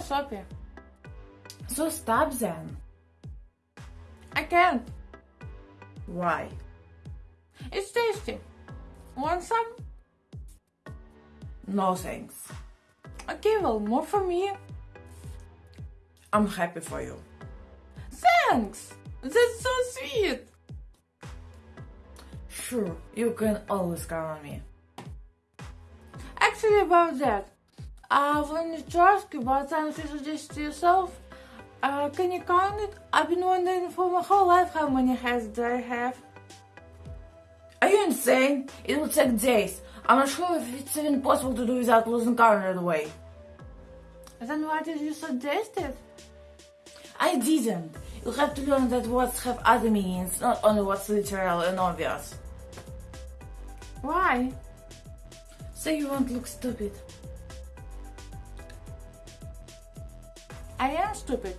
Sophie. So stop then. I can't. Why? It's tasty. Want some? No thanks. Okay, well, more for me. I'm happy for you. Thanks. That's so sweet. Sure, you can always count on me. Actually, about that, uh, when you ask you about something you suggest to yourself, uh, can you count it? I've been wondering for my whole life how many heads do I have. Are you insane? It will take days. I'm not sure if it's even possible to do without losing count right away. Then why did you suggest it? I didn't. You have to learn that words have other meanings, not only what's literal and obvious. Why? So you won't look stupid. I am stupid.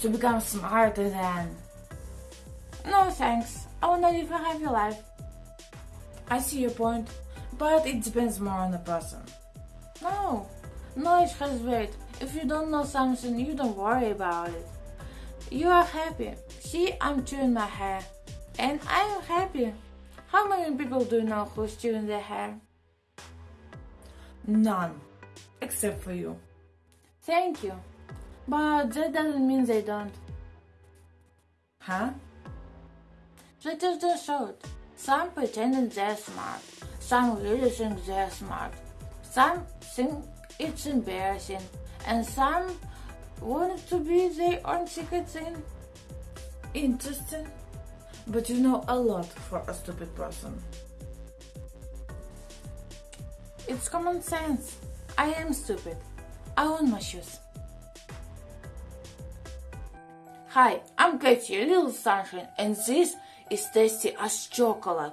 To become smarter than. No thanks. I wanna live a happy life. I see your point, but it depends more on the person. No. Knowledge has weight. If you don't know something, you don't worry about it. You are happy. See, I'm chewing my hair. And I am happy. How many people do you know who's chewing their hair? None. Except for you. Thank you. But that doesn't mean they don't. Huh? They just don't show. Some pretending they're smart. Some really think they're smart. Some think it's embarrassing. And some want it to be their own secret thing. Interesting. But you know a lot for a stupid person. It's common sense. I am stupid. I own my shoes. Hi, I'm Katie, Little Sunshine, and this is tasty as chocolate.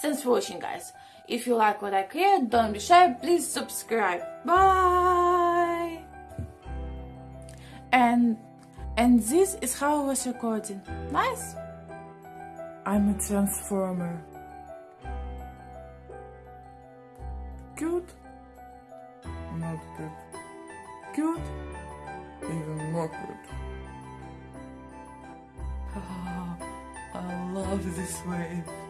Thanks for watching, guys. If you like what I create, don't be shy, please subscribe. Bye! And and this is how I was recording. Nice? I'm a transformer. Cute? Not good. Cute? Even more good. Ah, I love this wave.